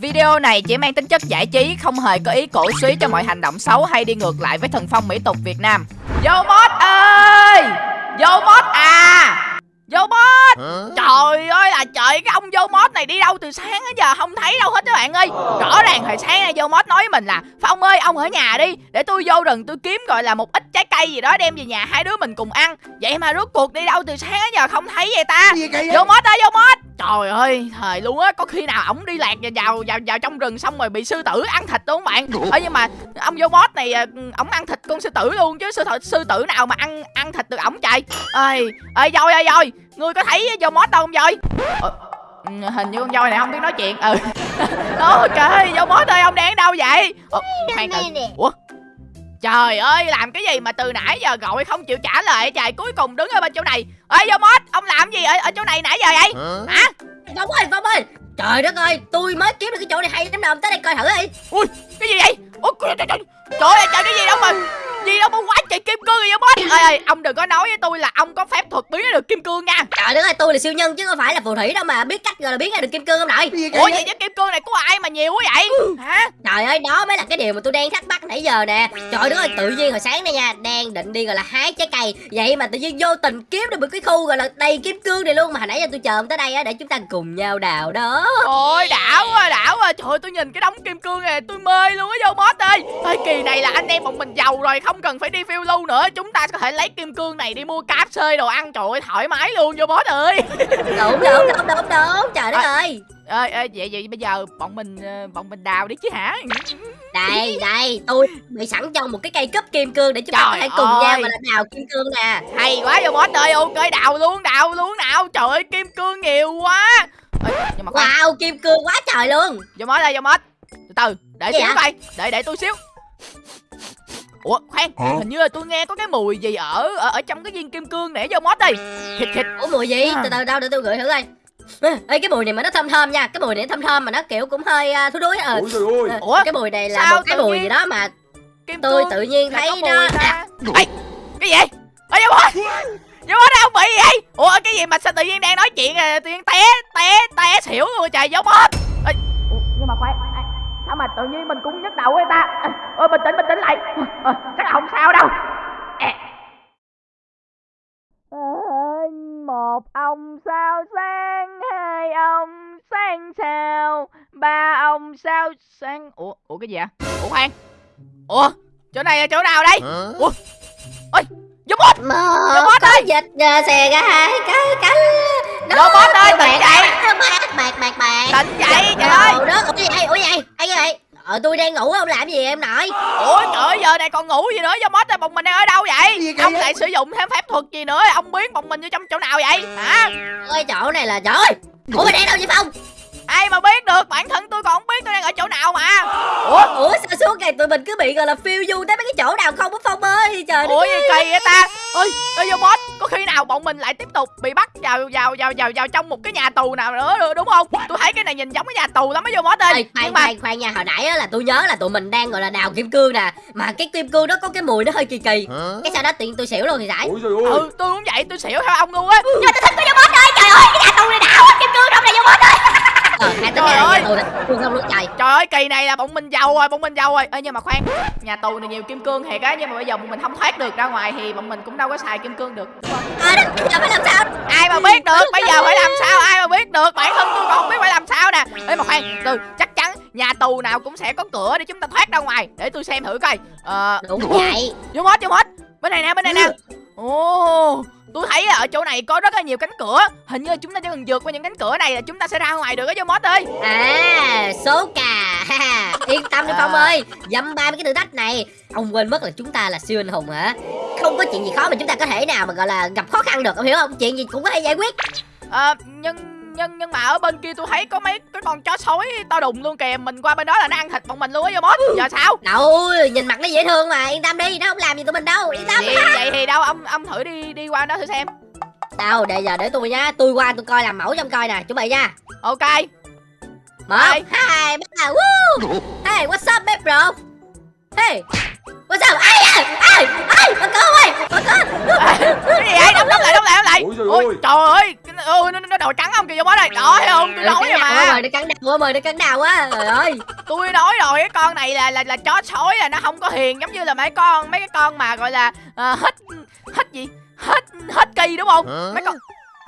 Video này chỉ mang tính chất giải trí, không hề có ý cổ suý cho mọi hành động xấu hay đi ngược lại với thần phong mỹ tục Việt Nam. Vô mod ơi! Vô mod à! Vô mod! Trời ơi là trời cái ông vô mod này đi đâu từ sáng đến giờ không thấy đâu hết các bạn ơi Rõ ràng hồi sáng nay vô mod nói với mình là Phong ơi ông ở nhà đi Để tôi vô rừng tôi kiếm gọi là một ít trái cây gì đó đem về nhà hai đứa mình cùng ăn Vậy mà rốt cuộc đi đâu từ sáng đến giờ không thấy vậy ta? Vô mod ơi vô mod Trời ơi thời luôn á. Có khi nào ổng đi lạc vào, vào vào vào trong rừng xong rồi bị sư tử ăn thịt đúng không bạn Ơ nhưng mà ông vô mod này à, ổng ăn thịt con sư tử luôn chứ sư, tử- sư tử nào mà ăn ăn thịt được ổng trời. Ơi ơi voi ơi voi ngươi có thấy vô mod đâu không voi? Ờ, ừ, hình như con voi này không biết nói chuyện. Ừ. Ok vô mod ơi ông đang ở đâu vậy? Ờ, khoan từ. ủa trời ơi làm cái gì mà từ nãy giờ gọi không chịu trả lời trời cuối cùng đứng ở bên chỗ này ơi vô mod ông làm gì ở, ở chỗ này nãy giờ vậy hả Phong ơi, Phong ơi Trời đất ơi, tôi mới kiếm được cái chỗ này hay lắm nè, ông tới đây coi thử đi ui cái gì vậy ủa trời trời trời trời ơi trời cái gì đâu mà gì đâu mà quá trời kim cương vậy boss ơi ơi ông đừng có nói với tôi là ông có phép thuật biến được kim cương nha. Trời đất ơi, tôi là siêu nhân chứ không phải là phù thủy đâu mà biết cách gọi là biến ra được kim cương không nội ủa vậy? chứ kim cương này của ai mà nhiều quá vậy? Hả? Trời ơi, đó mới là cái điều mà tôi đang thắc mắc nãy giờ nè. Trời đất ơi, tự nhiên hồi sáng nay nha Đang định đi gọi là hái trái cây. Vậy mà tự nhiên vô tình kiếm được một cái khu gọi là đầy kim cương này luôn Mà hồi nãy giờ tôi chờ ông tới đây á Để chúng ta cùng nhau đào đó. Ôi đảo quá đảo quá. Trời ơi tôi nhìn cái đống kim cương này tôi mê luôn á vô boss ơi. Thời kỳ này là anh em bọn mình giàu rồi không cần phải đi phiêu lưu nữa. Chúng ta có thể lấy kim cương này đi mua cáp xơi đồ ăn. Trời ơi thoải mái luôn vô boss ơi. Đúng, đúng, đúng, đúng, đúng Trời đất ơi. ơi ơi vậy vậy bây giờ bọn mình ờ, bọn mình đào đi chứ hả? Đây, đây, tôi bị sẵn trong một cái cây cúp kim cương Để chúng ta có thể cùng ơi. nhau là đào kim cương nè. Hay quá vô boss ơi ok đào luôn đào luôn nào. Trời ơi kim cương nhiều quá. Ê, nhưng mà Wow, kim cương quá trời luôn. Vô boss đây vô boss. Từ từ để Gì xíu hả? coi để để tôi xíu ủa khoan Hả? hình như là tôi nghe có cái mùi gì ở ở, ở trong cái viên kim cương này vô boss đây thịt thịt Ủa mùi gì? À. Từ từ đâu để tôi gửi thử coi. Ê, cái mùi này mà nó thơm thơm nha Cái mùi này thơm thơm mà nó kiểu cũng hơi uh, thúi đuối ờ. Ôi trời ơi Ờ, Ủa? Cái mùi này là Sao một cái mùi nhiên? gì đó mà kim tôi tự nhiên thấy nó à, Ê, cái gì ơi vô boss vô boss đâu bị gì vậy ủa cái gì mà sao tự nhiên đang nói chuyện à, tự nhiên té té té xỉu luôn trời Ê, ủa, nhưng mà khoan sao mà tự nhiên mình cũng nhức đầu vậy ta? Ôi bình tĩnh bình tĩnh lại. Ờ, chắc là không sao đâu. Ê. một ông sao sáng hai ông sáng sao ba ông sao sáng. Ủa ủa cái gì ạ ủa khoan. Ủa chỗ này là chỗ nào đây? Ủa? Ôi Một Robot có dịch uh, xè ra hai cái cánh. Robot ơi, tỉnh dậy. Bạc bạc bạc bạc tỉnh dậy trời ơi đất Ủa gì vậy Ủa gì vậy Ai vậy Ờ tôi đang ngủ không làm gì em nội ủa trời ơi, giờ này còn ngủ gì nữa vô bốt ơi bọn mình đang ở đâu vậy ông lại sử dụng thêm phép thuật gì nữa ông biến bọn mình vô trong chỗ nào vậy hả ơi chỗ này là trời ơi Ủa mày đang đâu vậy Phong ai mà biết được bản thân tôi còn không biết tôi đang ở chỗ nào mà ủa Ủa sao suốt ngày tụi mình cứ bị gọi là phiêu du tới mấy cái chỗ nào không á Phong ơi Trời đất ủa gì kỳ vậy ta? ơi ơi vô boss có khi nào bọn mình lại tiếp tục bị bắt vào vào vào vào vào trong một cái nhà tù nào nữa được, đúng không? Tôi thấy cái này nhìn giống cái nhà tù lắm á vô boss ơi. Ê, khoan nhưng mà khoan khoan nha hồi nãy á là tôi nhớ là tụi mình đang gọi là đào kim cương nè mà cái kim cương đó có cái mùi nó hơi kỳ kỳ. Cái sau đó tiện tôi xỉu luôn thì phải. Trời ơi. Ừ tôi cũng vậy tôi xỉu theo ông luôn á. Nhưng mà tôi thích cái vô bot ơi trời ơi cái nhà tù này đào á kim cương trong này vô bot ơi ờ hai tính Trời ơi. nhà tù luôn trời trời ơi kỳ này là bọn mình giàu rồi bọn mình giàu rồi. Ê nhưng mà khoan nhà tù này nhiều kim cương thiệt á nhưng mà bây giờ bọn mình không thoát được ra ngoài thì bọn mình cũng đâu có xài kim cương được. À, đó, bây giờ phải làm sao? Ai mà biết được? Bây giờ phải làm sao? Ai mà biết được? Bản thân tôi còn không biết phải làm sao nè. Ê mà khoan từ chắc chắn nhà tù nào cũng sẽ có cửa để chúng ta thoát ra ngoài. Để tôi xem thử coi. Ờ đúng vậy. Vô hết vô hết. Bên này nè bên này nè. Ồ tôi thấy ở chỗ này có rất là nhiều cánh cửa. Hình như chúng ta chỉ cần vượt qua những cánh cửa này là chúng ta sẽ ra ngoài được vô mót ơi. À số cà yên tâm đi À. phong ơi. Dăm ba mấy cái thử thách này. Ông quên mất là chúng ta là siêu anh hùng hả? Không có chuyện gì khó mà chúng ta có thể nào mà gọi là gặp khó khăn được ông hiểu không? Chuyện gì cũng có thể giải quyết. Ờ nhưng nhưng nhưng mà ở bên kia tôi thấy có mấy cái con chó sói to đùng luôn kìa. Mình qua bên đó là nó ăn thịt bọn mình luôn á vô mót giờ sao? Đâu nhìn mặt nó dễ thương mà. Yên tâm đi nó không làm gì tụi mình đâu. Yên tâm. Vậy, vậy thì đâu? Ông ông thử đi đi qua đó thử xem. Đâu để giờ để tôi nhá. Tôi qua tôi coi làm mẫu trong coi nè. Chuẩn bị nha. Ok. Một Hai. ba woo! Hey what's up babe bro? Hey Ủa sao? Ai à ai ai bà con ơi bà con. Cái gì vậy đóng đóng lại đóng lại đóng lại. Ôi ôi ơi. trời ơi ôi nó nó đầu trắng không kìa vô bó đây. Đó thấy không tôi nói rồi mà. mời nó cắn đầu mời nó cắn đầu á trời ơi. Tôi nói rồi cái con này là là là chó sói là nó không có hiền giống như là mấy con mấy cái con mà gọi là à, hít hít gì? Hết hết kỳ đúng không? Mấy con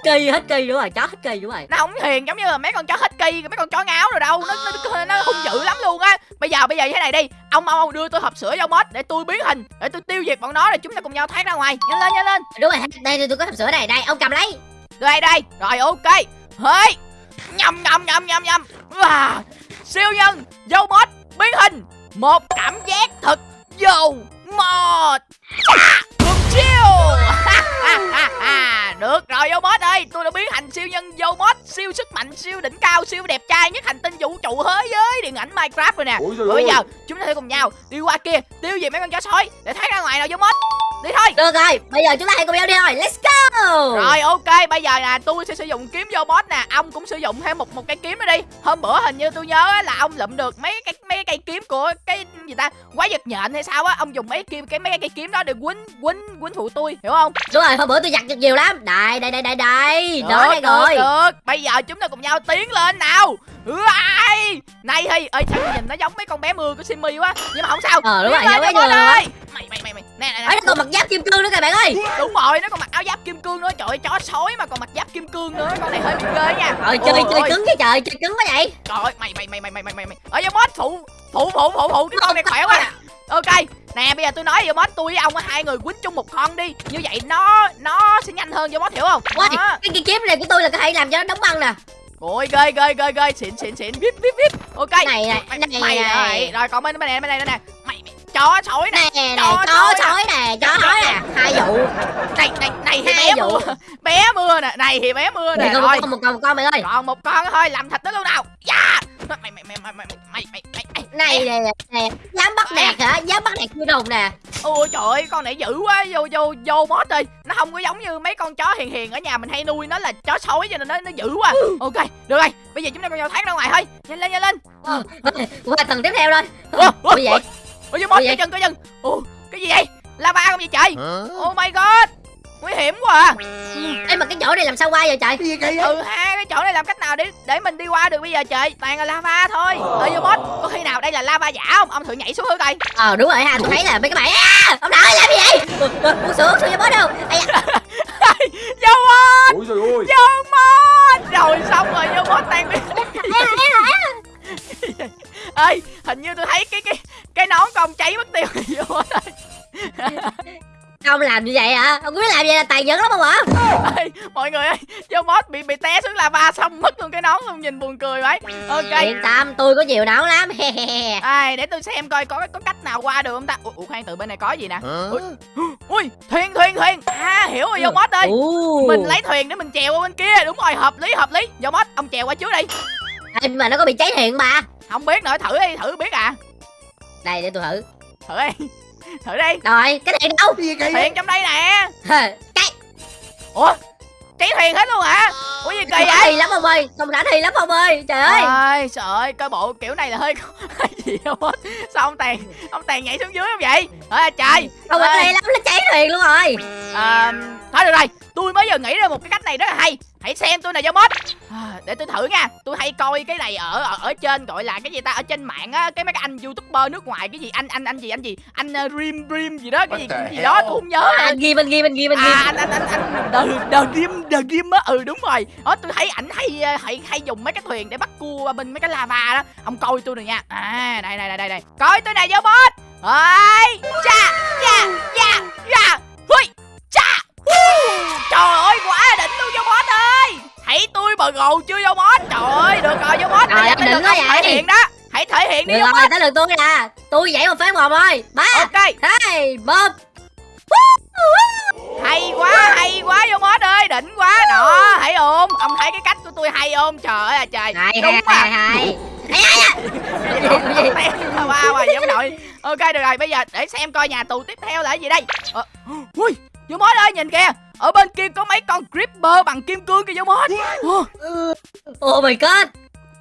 kỳ hết kỳ đúng rồi chó hết kỳ đúng rồi. Nó không hiền giống như là mấy con chó hết kỳ mấy con chó ngáo rồi đâu. Nó nó, nó hung dữ lắm luôn á. Bây giờ bây giờ như thế này đi. Ông ông, ông đưa tôi hộp sữa vô mod để tôi biến hình để tôi tiêu diệt bọn nó rồi chúng ta cùng nhau thoát ra ngoài. Nhanh lên nhanh lên. Đúng rồi đây đây tôi có hộp sữa này. Đây ông cầm lấy. Đây đây. Rồi ok. Hey. Nhầm nhầm nhầm nhầm nhầm. Wow. siêu nhân vô mod biến hình. Một cảm giác thật vô mod. Cùng chiêu được rồi vô mod ơi tôi đã biến thành siêu nhân vô mod siêu sức mạnh siêu đỉnh cao siêu đẹp trai nhất hành tinh vũ trụ thế giới điện ảnh minecraft rồi nè. Bây giờ chúng ta sẽ cùng nhau đi qua kia tiêu diệt mấy con chó sói để thoát ra ngoài nào vô mod đi thôi. Được rồi bây giờ chúng ta hãy cùng nhau đi thôi let's go. Rồi ok bây giờ là tôi sẽ sử dụng kiếm vô boss nè. Ông cũng sử dụng thêm một một cây kiếm nữa đi. Hôm bữa hình như tôi nhớ là ông lụm được mấy cái mấy cái cây kiếm của cái gì ta? Quái vật nhện hay sao á? Ông dùng mấy kim cái mấy cái cây kiếm đó để quýnh quýnh quýnh phụ tôi hiểu không? Đúng rồi hôm bữa tôi giặt được nhiều lắm. Đây đây đây đây đây. Đó đây được, rồi. được. Bây giờ chúng ta cùng nhau tiến lên nào Ai, này thì ơi sao nhìn nó giống mấy con bé mưa của Simmy quá nhưng mà không sao Ờ, đúng rồi, giống luôn á. ơi. mày mày mày mày nè nè nè nó còn mặc giáp kim cương nữa các bạn ơi đúng rồi nó còn mặc áo giáp kim cương nữa trời ơi, chó sói mà còn mặc giáp kim cương nữa con này hơi bị ghê nha rồi chơi Ôi, chơi ôi. cứng cái trời chơi cứng quá vậy Trời ơi, mày mày mày mày mày mày mày mày. Ở vô mod phụ phụ phụ phụ phụ cái con này khỏe quá. Ok, nè bây giờ tôi nói vô mod tôi với ông hai người quýnh chung một con đi. Như vậy nó nó sẽ nhanh hơn vô mod hiểu không? Ôi, cái cây kiếm này của tôi là có thể làm cho nó đóng băng nè Ôi ghê ghê ghê ghê xịn xịn xịn vip vip vip. Ok. Này, này, mày, này, mày này. rồi, rồi còn bên bên này bên này bên này. Mày, chó sói nè. nè nè Chó sói nè chó sói nè hai vụ Này này này thì Hai bé vụ. mưa. Bé mưa nè, này thì bé mưa nè. Rồi. một con một con mày ơi Còn một con thôi, làm thịt nó luôn nào. Yeah. Mày mày mày mày mày mày mày mày mày mày. này nè nè dám bắt nạt hả dám bắt nạt chui đồng nè Ôi trời ơi, con này dữ quá, vô vô vô boss đi. Nó không có giống như mấy con chó hiền hiền ở nhà mình hay nuôi nó là chó sói cho nên nó nó dữ quá. Ok, được rồi. Bây giờ chúng ta cùng nhau thoát ra ngoài thôi. Nhanh lên nhanh lên. Ờ, qua tầng tiếp theo thôi Ủa, ủa, vậy Ủa vô boss cái chân cái chân. Ủa, cái gì vậy? Lava không vậy trời? Oh my god. Nguy hiểm quá à. Ê mà cái chỗ này làm sao qua vậy trời Cái gì kỳ vậy? Ừ ha, chỗ này làm cách nào để để mình đi qua được bây giờ trời? Toàn là lava thôi. Ơi vô boss, có khi nào đây là lava giả không? Ông thử nhảy xuống thử coi. ờ đúng rồi ha tôi thấy là mấy cái bạn à, ông nội làm gì vậy Ủa, ủa, uống sữa uống sữa cho bó đâu Vô ơi. vô boss. Rồi xong rồi vô boss tan biến. ê hình như tôi thấy cái cái cái nón ông cháy mất tiêu rồi vô đây ông làm như vậy hả? Ông biết làm vậy là tàn nhẫn lắm không hả? Ê mọi người ơi vô boss bị bị té xuống lava xong mất luôn cái nón luôn nhìn buồn cười vậy. Ok. Yên tâm tôi có nhiều não lắm. Ai để tôi xem coi có có cách nào qua được không ta? Ủa, khoan từ bên này có gì nè? Ui thuyền thuyền thuyền. À hiểu rồi vô boss ơi. Mình lấy thuyền để mình chèo qua bên kia. Đúng rồi hợp lý hợp lý. Vô boss ông chèo qua trước đi. Ê, mà nó có bị cháy hiện mà. Không biết nữa thử đi thử biết à. Đây để tôi thử. Thử đi thử đi. Rồi cái này đâu? Cái gì kỳ thuyền trong đây nè. Cái ủa cháy thuyền hết luôn hả? Ủa gì kỳ không vậy? thì lắm ông ơi không rảnh thì lắm ông ơi trời ơi. Ơi trời ơi coi bộ kiểu này là hơi gì không hết sao ông tàn ông tàn nhảy xuống dưới không vậy? Ơi trời. Ê. thì lắm nó cháy thuyền luôn rồi. À, thôi được rồi tôi mới giờ nghĩ ra một cái cách này rất là hay hãy xem tôi này vô mod à, để tôi thử nha. Tôi hay coi cái này ở ở, ở trên gọi là cái gì ta? Ở trên mạng á cái mấy cái anh youtuber nước ngoài cái gì anh anh anh gì anh gì? Anh uh, dream dream gì đó cái gì, cái gì đó tôi không nhớ. À, anh ghim anh ghim anh ghim anh ghim à anh anh anh anh the the dream the dream á. Ừ đúng rồi. Đó tôi thấy ảnh hay ờ, hay hay dùng mấy cái thuyền để bắt cua bên mấy cái lava đó. Ông coi tôi rồi nha. À đây đây đây đây đây. Coi tôi này vô boss ơi cha cha cha cha. Hui cha. Trời ơi quá ơi thấy tôi bờ gồ chưa vô boss trời ơi được rồi vô boss tới đừng có thể hiện đó. Hãy thể hiện đi được rồi tới lượt tôi nè. Tôi dậy một phát một thôi. Ba ok. hai một. Hay quá hay quá vô boss ơi. Đỉnh quá. Đó hãy ôm. Ông thấy cái cách của tôi hay ôm. Trời ơi là trời. Hai đúng hai mà hai hai wow giống nội. Ok được rồi bây giờ để xem coi nhà tù tiếp theo là cái gì đây. Ờ, ui vô mốt ơi nhìn kìa. Ở bên kia có mấy con creeper bằng kim cương kìa vô mốt Ờ, oh my god.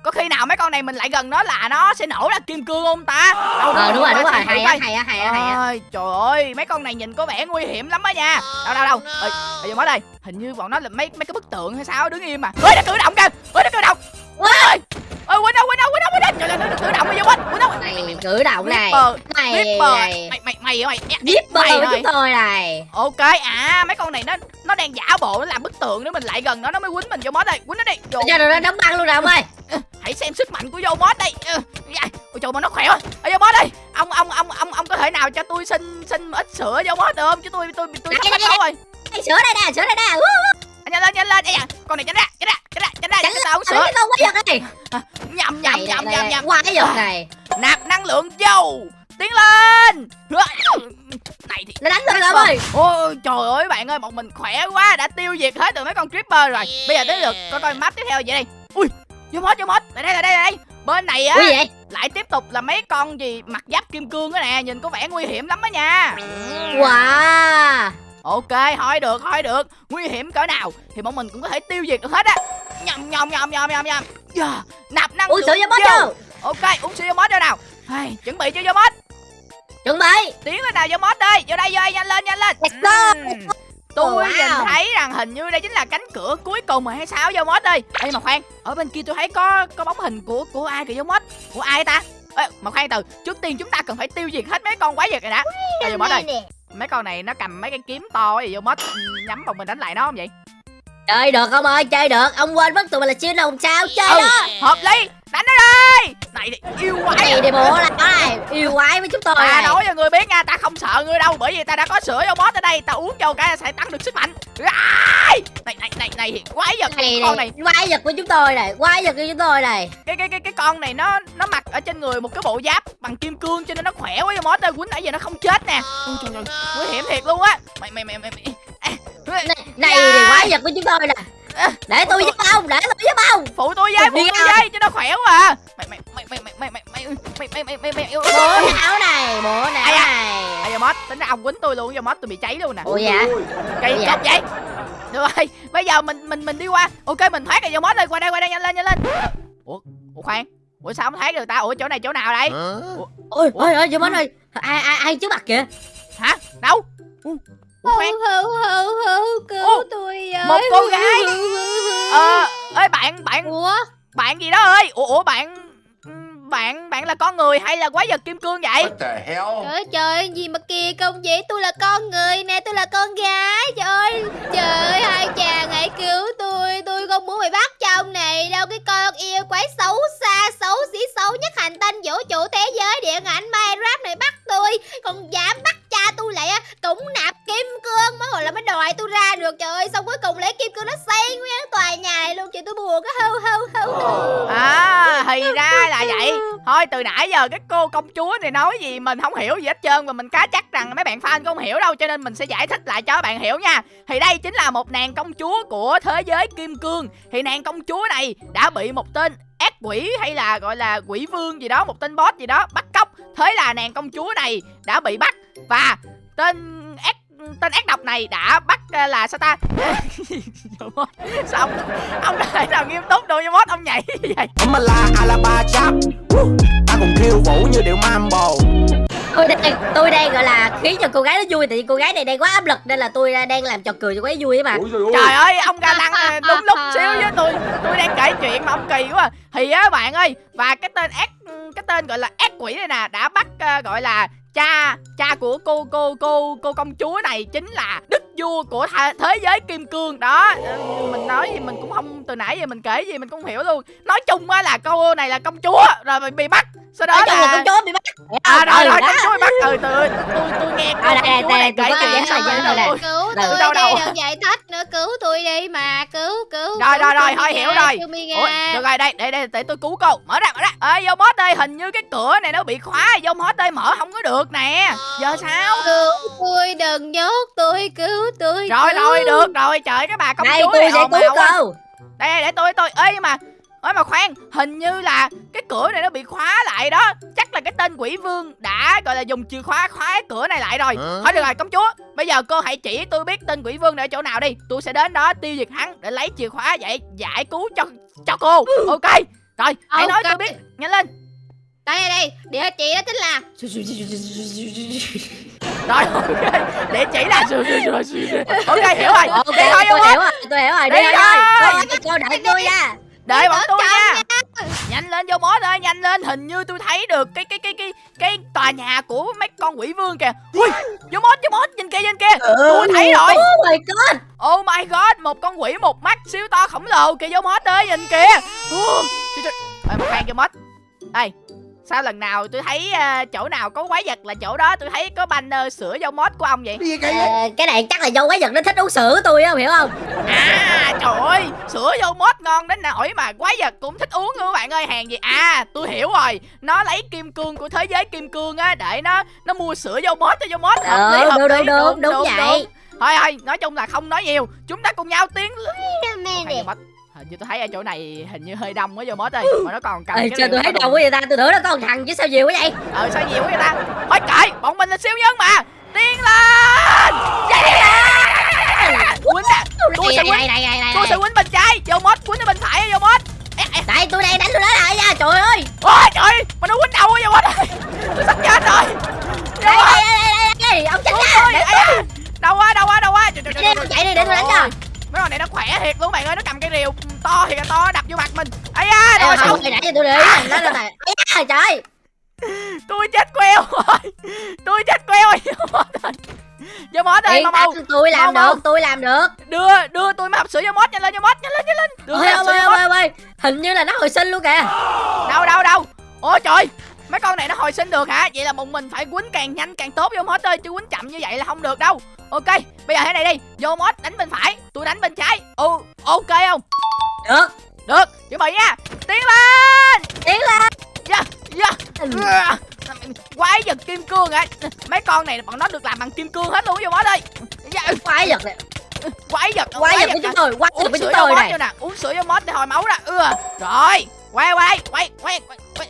Có khi nào mấy con này mình lại gần nó là nó sẽ nổ ra kim cương không ta? Đâu ờ đúng rồi đúng rồi. hay á hay á hay á hay á. Trời ơi mấy con này nhìn có vẻ nguy hiểm lắm á nha. Đâu đâu đâu. Ơi bây giờ mới đây hình như bọn nó là mấy mấy cái bức tượng hay sao đứng im mà ơi nó cử động kìa. Ơi nó cử động. Ơi ơi quên đâu quên đâu quên đâu quên đâu. Trời ơi nó cử động bây giờ quên quên đâu. Này cử động này. Mày mày mày? Mày mày Ripper mày với chúng tôi này. Ok à mấy con này nó nó đang giả bộ nó làm bức tượng nữa mình lại gần nó nó mới quýnh mình vô mod đây. Quýnh nó đi. Vô. Cho nó đóng băng luôn nè ông ơi. Hãy xem sức mạnh của vô mod đây. Ừ, dạ. ôi trời mà nó khỏe quá. Vô mod đây. Ông ông ông ông ông có thể nào cho tôi xin xin ít sữa vô mod được không? Chứ tôi tôi tôi sắp hết rồi. sữa đây nè sữa đây nè. À, nhanh lên nhanh lên. Ây da, con này tránh ra tránh ra tránh ra tránh ra. Tránh tao uống sữa sữa. cái con quái vật này. Nhầm nhầm nhầm nhầm nhầm. quái vật này. Nạp năng lượng vô tiến lên! Này thì nó đánh tôi ông ơi ôi trời ơi bạn ơi bọn mình khỏe quá đã tiêu diệt hết được mấy con creeper rồi. Bây giờ tới lượt coi coi map tiếp theo vậy đây ui vô mod vô mod. Lại đây lại đây lại đây. Bên này á lại tiếp tục là mấy con gì mặc giáp kim cương á nè nhìn có vẻ nguy hiểm lắm á nha. Wow. Ok thôi được thôi được. Nguy hiểm cỡ nào thì bọn mình cũng có thể tiêu diệt được hết á. Nhầm nhầm nhầm nhầm nhầm nhầm. Yeah. nạp năng Uống sữa cho bó vô. chưa ok uống sữa vô mod vô nào. Hey, chuẩn bị chưa vô mod Chuẩn bị. Tiến lên nào vô mod đây vô đây vô đây nhanh lên nhanh lên. Ừm. tôi wow. nhìn thấy rằng hình như đây chính là cánh cửa cuối cùng rồi hay sao? Vô mod đi. Ê mà khoan ở bên kia tôi thấy có có bóng hình của của ai kìa vô mod? Của ai ta? Ê, mà khoan từ trước tiên chúng ta cần phải tiêu diệt hết mấy con quái vật này đã. Đây vô mod đây mấy con này nó cầm mấy cái kiếm to gì vô mod nhắm vào mình đánh lại nó không vậy? Chơi được không ơi? Chơi được. Ông quên mất tụi mình là siêu đồng sao. Chơi ừ đó. hợp lý đánh nó đi! Này thì yêu quái. Này đi bộ là đó này Yêu quái với chúng tôi ta này. nói cho người biết nha ta không sợ ngươi đâu bởi vì ta đã có sữa vô mod ở đây. Ta uống vô cái sẽ tăng được sức mạnh. Ai! này này này này quái vật này con này này. quái vật của chúng tôi này quái vật của chúng tôi này. Cái cái cái cái con này nó nó mặc ở trên người một cái bộ giáp bằng kim cương cho nên nó khỏe quá vô mod đây quýnh nãy giờ nó không chết nè. Ôi trời ơi nguy hiểm thiệt luôn á. Mày mày mày mày, mày. À, này, này thì quái vật của chúng tôi nè để tôi giúp ông để tôi giúp ông phụ tôi với phụ Đi tôi với cho nó khỏe quá à mày mày mày mày mày mày mày mày mày mày mày mày mày yêu bộ não này bộ não Ai à? này à giờ mod tính ra ông quýnh tôi luôn giờ mod tôi bị cháy luôn nè ủa dạ cây Dạ. cọc vậy được rồi bây giờ mình mình mình đi qua ok mình thoát rồi giờ mod đây qua đây qua đây nhanh lên nhanh lên ủa ủa khoan ủa sao không thoát được ta ủa chỗ này chỗ nào đây ôi ôi ôi giúp anh ơi ai ai ai trước mặt kìa hả đâu ủa ủa, khoan. Hữu hữu hữu cứu Ô, tôi một cô gái. ờ ơi bạn bạn ủa? bạn gì đó ơi? Ủa ủa bạn bạn bạn là con người hay là quái vật kim cương vậy? What the hell? trời ơi, trời ơi, gì mà kỳ công vậy? Tôi là con người nè tôi là con gái. Trời ơi trời ơi hai chàng hãy cứu tôi. Tôi không muốn bị bắt trong này đâu. Cái con yêu quái xấu xa xấu xí xấu nhất hành tinh vũ trụ thế giới điện ảnh minecraft này bắt tôi còn dám bắt cha tôi lại á cũng nạp kim cương loại tôi ra được, trời ơi. Xong cuối cùng lấy kim cương nó xây nguyên tòa nhà này luôn. Chị tôi buồn cái hâu hâu hâu à thì ra là vậy. Thôi, từ nãy giờ cái cô công chúa này nói gì mình không hiểu gì hết trơn và mình cá chắc rằng mấy bạn fan không hiểu đâu, cho nên mình sẽ giải thích lại cho các bạn hiểu nha. Thì đây chính là một nàng công chúa của thế giới kim cương. Thì nàng công chúa này đã bị một tên ác quỷ hay là gọi là quỷ vương gì đó, một tên boss gì đó bắt cóc. Thế là nàng công chúa này đã bị bắt và tên tên ác độc này đã bắt ờ, là sao ta sao ông, ông có thể nào nghiêm túc với mốt ông nhảy như vậy alaba chap. Ta cùng khiêu vũ như điệu mambo tôi đang tôi đang gọi là khiến cho cô gái nó vui tại vì cô gái này đang quá áp lực nên là tôi đang làm trò cười cho cô ấy vui ấy mà trời ơi. ông ga lăng ờ, đúng lúc xíu với tôi tôi đang kể chuyện mà ông kỳ quá à. thì á bạn ơi và cái tên ác cái tên gọi là ác quỷ này nè đã bắt ờ, gọi là cha cha của cô cô cô cô công chúa này chính là đức vua của thế giới kim cương đó. Mình nói gì mình cũng không từ nãy giờ mình kể gì mình cũng không hiểu luôn. Nói chung á là cô này là công chúa rồi bị, bị bắt. Sau đó chung là con chó bị bắt. À rồi rồi đó. công chúa bị bắt ừ từ tôi tôi nghe cô À, đây, đây, này tôi có giải xong thích rồi đây, tôi- cứu tôi đâu, đâu. đây đừng giải thích nữa cứu tôi đi mà cứu cứu Rồi, rồi, rồi, tôi thôi, hiểu rồi. được rồi đây để để để tôi cứu cô. Mở ra mở ra. Ơi vô boss ơi hình như cái cửa này nó bị khóa. Vô boss ơi mở không có được nè. Giờ sao? cứu tôi đừng nhốt tôi cứu tôi rồi rồi được rồi. Trời cái bà công đây chúa tôi này sẽ ồn cứu cô. Đây đây, để tôi tôi nhưng mà ơi mà khoan hình như là cái cửa này nó bị khóa lại đó. Chắc là cái tên quỷ vương đã gọi là dùng chìa khóa khóa cái cửa này lại rồi. Hả? thôi được rồi công chúa bây giờ cô hãy chỉ tôi biết tên quỷ vương này ở chỗ nào đi. Tôi sẽ đến đó tiêu diệt hắn để lấy chìa khóa vậy giải cứu cho cho cô. Ok rồi hãy nói tôi biết. Nhanh lên. Đây đây đây địa chỉ đó chính là. Rồi ok địa chỉ là ok hiểu rồi. Ok đi thôi tôi hiểu rồi tôi hiểu rồi. Đi Đi thôi cô đợi tôi nha đợi bọn tôi chọn nha. nhanh lên vô mốt ơi nhanh lên. Hình như tôi thấy được cái cái cái cái cái tòa nhà của mấy con quỷ vương kìa. Ui vô mốt vô mốt nhìn kia nhìn kia tôi thấy rồi. oh my god oh my god một con quỷ một mắt siêu to khổng lồ kìa. Vô mốt ơi nhìn kìa. Trời. Ê, một khoan vô mốt đây sao lần nào tôi thấy ờ, chỗ nào có quái vật là chỗ đó tôi thấy có banner sửa vô mốt của ông vậy? Cái gì vậy? Ờ, cái này chắc là do quái vật nó thích uống sữa của tôi á hiểu không? À trời ơi Sữa vô mốt ngon đến nỗi mà quái vật cũng thích uống nữa các bạn ơi Hàng gì? À tôi hiểu rồi. Nó lấy kim cương của thế giới kim cương á Để nó nó mua sữa vô mốt cho vô mốt ừ hợp đúng lý đúng đúng đúng vậy. Thôi thôi nói chung là không nói nhiều. Chúng ta cùng nhau tiến mẹ Mốt Hình như tôi thấy ở chỗ này hình như hơi đông quá vô mốt ơi Mà nó còn cầm Ê, cái tôi thấy đông quá vậy ta tôi tưởng nó có một thằng chứ sao nhiều quá vậy? Ờ sao nhiều quá vậy ta? Thôi kệ bọn mình là siêu nhân mà. Tiến lên. Quýnh nè. Tôi sẽ quýnh. Tôi sẽ quýnh bên trái. Vô mốt quýnh ở bên phải vô mốt đây tôi đây đánh tôi đó lại nha trời ơi. Ôi trời Mà nó quýnh đầu quá vô mốt Tôi sắp chết rồi. Đây Vô mốt đây đây đây đây ông chết da. Đâu quá đâu quá đâu quá Trời, trời, trời, trời, chạy đi, để tôi đánh trời cho. Mấy con này nó khỏe thiệt luôn bạn ơi. Nó cầm cây rìu to thiệt là to đập vô mặt mình. Ấy da Đây rồi sao hồi nãy giờ tôi để ý nó này da, trời. Tôi chết queo rồi. Tôi chết queo rồi. Vô mốt ơi ơi Yên mau. mau tôi làm Mau, mau. được tôi làm được. Đưa đưa tôi mới hộp sữa vô mốt nhanh lên vô mốt nhanh lên nhanh lên. Đưa ôi ôi ôi hình như là nó hồi sinh luôn kìa. Đâu đâu đâu Ôi trời Mấy con này nó hồi sinh được hả? Vậy là bọn mình phải quýnh càng nhanh càng tốt vô mốt ơi Chứ quýnh chậm như vậy là không được đâu. Ok Bây giờ thế này đi. Vô mốt đánh bên phải Tôi đánh bên trái. Ừ ok không? Được. Được chuẩn bị nha. Tiến lên! Tiến lên! Yeah Yeah Quái vật kim cương hả? Mấy con này bọn nó được làm bằng kim cương hết luôn vô mốt ơi. Yeah. quái vật này. Quái vật quái vật hả? chúng tôi quái vật sữa chúng tôi này. nè uống sữa vô mốt để hồi máu ra ừ rồi. Quay quay quay quay quay quay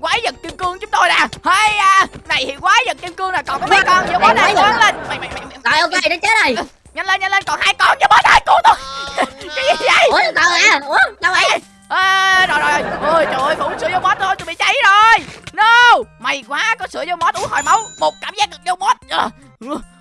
quái vật kim cương chúng tôi nè. Hay à này thì quái vật kim cương nè. Còn có mấy con vô mốt Này, này lớn lên. mày mày mày mày- rồi ok nó chết rồi. Nhanh lên nhanh lên còn hai con vô mốt ơi cứu tôi. Cái gì vậy? Ủa đâu à? Ủa đâu vậy? À, rồi rồi ôi trời ơi uống sữa vô mốt thôi tôi bị cháy rồi. No mày quá có sữa vô mốt uống hồi máu. Một cảm giác được vô Ờ,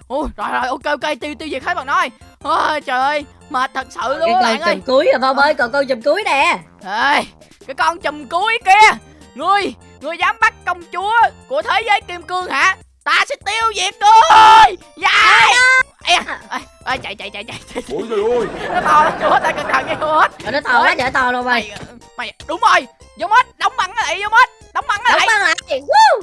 ôi rồi rồi ok ok tiêu tiêu diệt hết bạn nói ôi trời ơi mệt thật sự luôn con bạn ơi. cuối rồi phong ơi còn con chùm cuối nè. Ê, cái con chùm cuối kia Ngươi, ngươi dám bắt công chúa của thế giới kim cương hả? Ta sẽ tiêu diệt ngươi! Dài Ê, ê, ê, chạy chạy chạy chạy chạy. Ôi trời ơi! Nó to lắm chúa ta cẩn thận nghe hết. Nó to quá trời to luôn mày Mày, đúng rồi. Vô mết, đóng băng nó lại vô mết Đóng băng nó đóng lại băng lại Woo!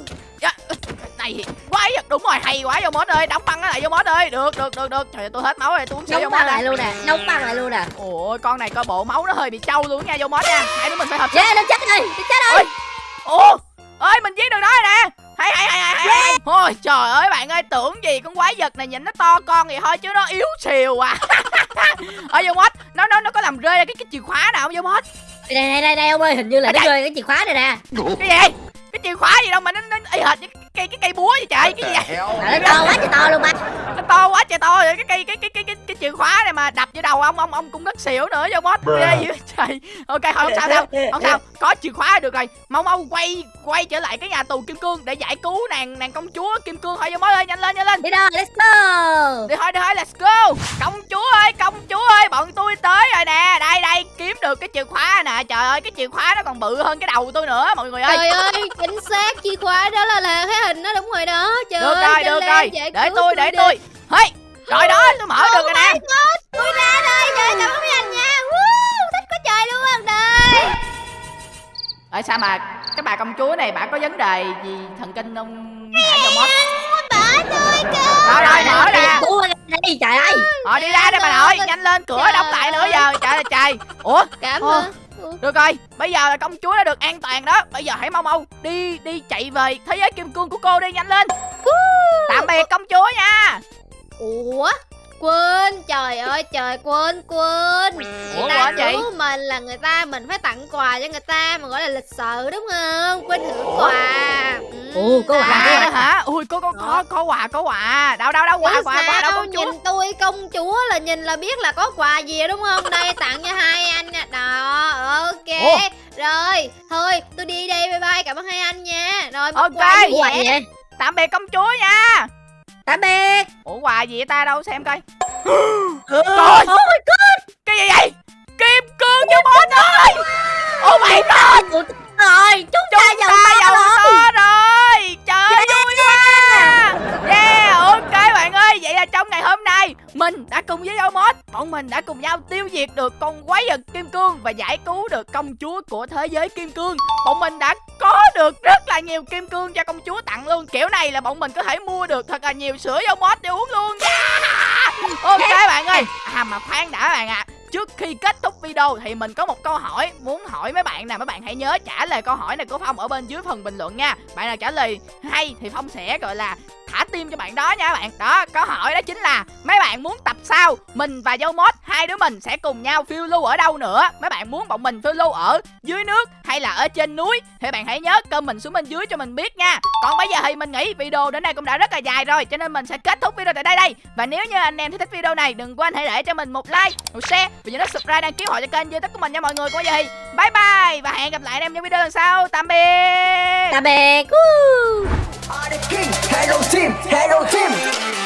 Này, quái vật đúng rồi, hay quá vô mết ơi Đóng băng nó lại vô mết ơi. Được, được, được, được. Trời ơi, tôi hết máu rồi, tôi uống sữa vô băng lại luôn nè đóng băng lại luôn nè. Ôi, con này coi bộ máu nó hơi bị trâu luôn nha vô mết nha. Hai đứa mình phải hợp yeah nó chết rồi nó chết rồi Ủa? Ơi mình giết được nó rồi nè. Hay hay hay hay hay, hay. Ôi trời ơi bạn ơi tưởng gì con quái vật này nhìn nó to con vậy thôi chứ nó yếu xìu à. Ở vô mốt nó nó nó có làm rơi ra cái cái chìa khóa nào không vô mốt đây đây đây đây ông ơi hình như là nó rơi cái chìa khóa này nè. Cái gì? Cái chìa khóa gì đâu mà nó nó y hệt như cây cái cây búa vậy trời cái gì vậy? to quá trời to luôn ba nó to quá trời to rồi cái cây cái cái cái cái cái chìa khóa này mà đập vô đầu ông ông ông cũng rất xỉu nữa vô mốt Bruh. ghê dữ trời. Ok thôi không sao đâu không sao có chìa khóa là được rồi. Mau mau quay quay trở lại cái nhà tù kim cương để giải cứu nàng nàng công chúa kim cương. Thôi vô mốt ơi nhanh lên nhanh lên. Đi đâu let's go. Đi thôi đi thôi let's go. Công chúa ơi công chúa ơi bọn tôi tới rồi nè. Đây đây kiếm được cái chìa khóa nè. Trời ơi cái chìa khóa nó còn bự hơn cái đầu tôi nữa mọi người ơi. Trời ơi, chính xác chìa khóa đó là là cái hình nó đúng rồi đó. Trời được ơi, rồi được lên, rồi. để cứu tôi để đi. tôi. Hey rồi đó tôi mở được rồi nè. Tôi ra đây, trời cảm ơn mấy anh nha. Woo, thích quá trời luôn đây. Ơi. Sao mà cái bà công chúa này bà có vấn đề gì thần kinh không? Hả cho mót Bỏ tôi cơ. rồi rồi mở ra. đi trời ơi. Ờ đi ra đây bà nội nhanh lên cửa đóng lại nữa giờ. Trời ơi trời. Ủa? Cảm ơn. Được rồi bây giờ là công chúa đã được an toàn đó. Bây giờ hãy mau mau đi đi chạy về thế giới kim cương của cô đi nhanh lên. Tạm biệt công chúa nha. Ủa? Quên, trời ơi trời quên quên. Người ta cứu mình là người ta mình phải tặng quà cho người ta mà gọi là lịch sự đúng không? Quên thưởng quà. Ừ, có quà, à, hả? Ui có có có có quà có quà. Đâu đâu đâu quà Ủa quà quà đâu sao? công chúa? nhìn tôi công chúa là nhìn là biết là có quà gì đúng không? Đây tặng cho hai anh nè đó ok. Ủa? Rồi, thôi, tôi đi đây, bye bye, cảm ơn hai anh nha. Rồi, Ok. quà gì vậy? Tạm biệt công chúa nha tạm biệt. Ủa quà gì vậy ta? Đâu xem coi. Trời Trời! cái gì vậy? Kim cương cho bó ơi. oh my god. Rồi chúng chúng ta giàu to rồi trời ơi vui quá yeah ok bạn ơi vậy là trong ngày hôm nay mình đã cùng với Omod bọn mình đã cùng nhau tiêu diệt được con quái vật kim cương và giải cứu được công chúa của thế giới kim cương. Bọn mình đã có được rất là nhiều kim cương cho công chúa tặng luôn. Kiểu này là bọn mình có thể mua được thật là nhiều sữa Omod để uống luôn. Yeah! ok bạn ơi. À mà khoan đã bạn ạ. Trước khi kết thúc video thì mình có một câu hỏi muốn hỏi mấy bạn nè, mấy bạn hãy nhớ trả lời câu hỏi này của Phong ở bên dưới phần bình luận nha. Bạn nào trả lời hay thì Phong sẽ gọi là thả tim cho bạn đó nha bạn. Đó, câu hỏi đó chính là mấy bạn muốn tập sau mình và dâu mốt hai đứa mình sẽ cùng nhau phiêu lưu ở đâu nữa? Mấy bạn muốn bọn mình phiêu lưu ở dưới nước hay là ở trên núi thì bạn hãy nhớ cơm mình xuống bên dưới cho mình biết nha. Còn bây giờ thì mình nghĩ video đến đây cũng đã rất là dài rồi cho nên mình sẽ kết thúc video tại đây đây. Và nếu như anh em thích video này đừng quên hãy để cho mình một like, một share và nhớ subscribe đăng ký hội cho kênh youtube của mình nha mọi người. Còn bây giờ thì bye bye và hẹn gặp lại anh em trong video lần sau. Tạm biệt. tạm biệt I'm the king, hello team, hello team.